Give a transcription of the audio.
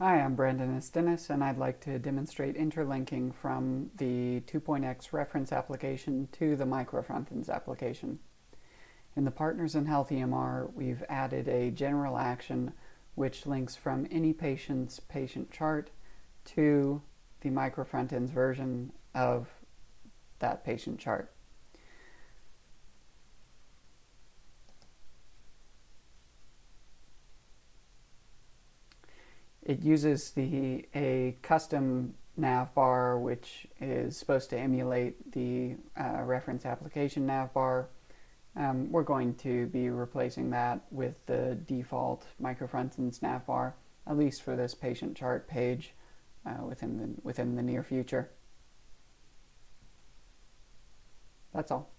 Hi, I'm Brandon Istenes, and I'd like to demonstrate interlinking from the 2.x reference application to the microfrontends application. In the Partners in Health EMR, we've added a general action which links from any patient's patient chart to the microfrontends version of that patient chart. It uses the a custom navbar which is supposed to emulate the uh, reference application navbar. Um, we're going to be replacing that with the default microfrontends navbar, at least for this patient chart page uh, within, the, within the near future. That's all.